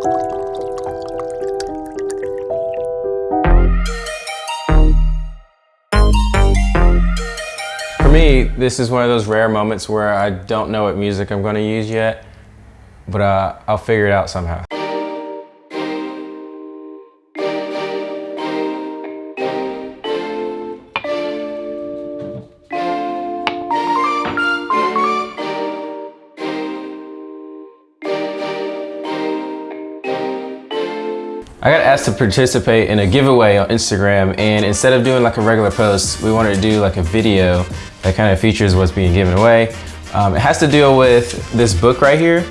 For me, this is one of those rare moments where I don't know what music I'm going to use yet, but uh, I'll figure it out somehow. I got asked to participate in a giveaway on Instagram and instead of doing like a regular post, we wanted to do like a video that kind of features what's being given away. Um, it has to deal with this book right here.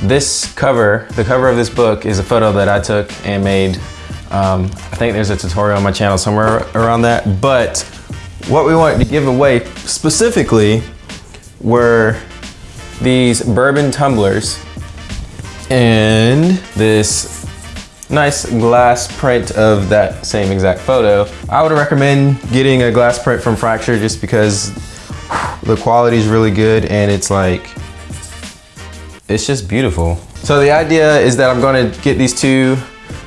This cover, the cover of this book is a photo that I took and made. Um, I think there's a tutorial on my channel somewhere around that, but what we wanted to give away specifically were these bourbon tumblers and this nice glass print of that same exact photo. I would recommend getting a glass print from Fracture just because the quality is really good and it's like, it's just beautiful. So the idea is that I'm gonna get these two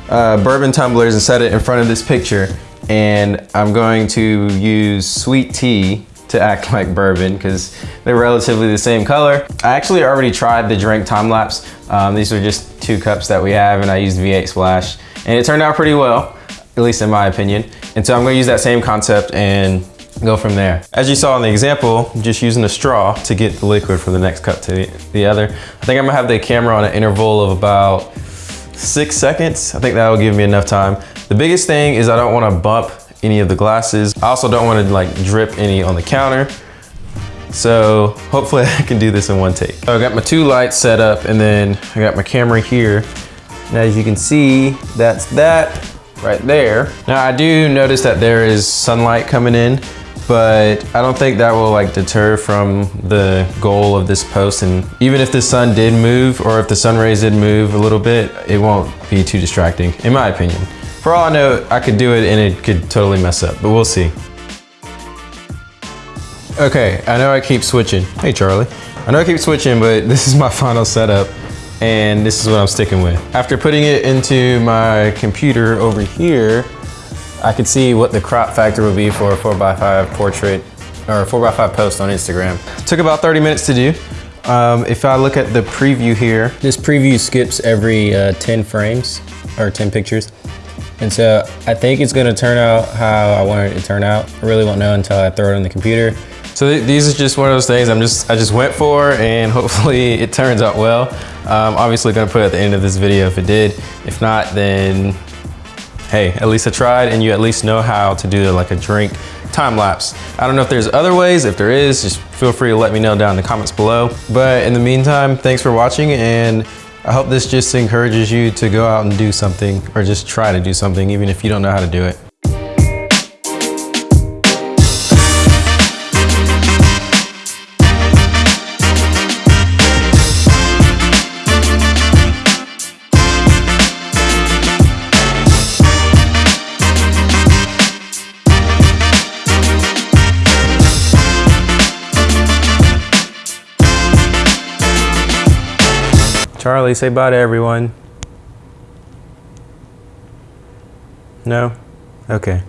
uh, bourbon tumblers and set it in front of this picture and I'm going to use sweet tea to act like bourbon because they're relatively the same color. I actually already tried the drink time lapse. Um, these are just two cups that we have and I used V8 Splash and it turned out pretty well, at least in my opinion. And so I'm gonna use that same concept and go from there. As you saw in the example, just using a straw to get the liquid from the next cup to the other. I think I'm gonna have the camera on an interval of about six seconds. I think that will give me enough time. The biggest thing is I don't wanna bump any of the glasses. I also don't want to like drip any on the counter. So hopefully I can do this in one take. So I got my two lights set up and then I got my camera here. And as you can see, that's that right there. Now I do notice that there is sunlight coming in, but I don't think that will like deter from the goal of this post. And even if the sun did move or if the sun rays did move a little bit, it won't be too distracting, in my opinion. For all I know, I could do it and it could totally mess up, but we'll see. Okay, I know I keep switching. Hey, Charlie. I know I keep switching, but this is my final setup and this is what I'm sticking with. After putting it into my computer over here, I could see what the crop factor would be for a 4x5 portrait or 4x5 post on Instagram. Took about 30 minutes to do. Um, if I look at the preview here, this preview skips every uh, 10 frames or 10 pictures. And so I think it's gonna turn out how I wanted it to turn out. I really won't know until I throw it on the computer. So th these are just one of those things I'm just, I just went for and hopefully it turns out well. I'm obviously gonna put at the end of this video if it did. If not, then hey, at least I tried and you at least know how to do like a drink time lapse. I don't know if there's other ways. If there is, just feel free to let me know down in the comments below. But in the meantime, thanks for watching and I hope this just encourages you to go out and do something or just try to do something even if you don't know how to do it. Charlie, say bye to everyone. No? Okay.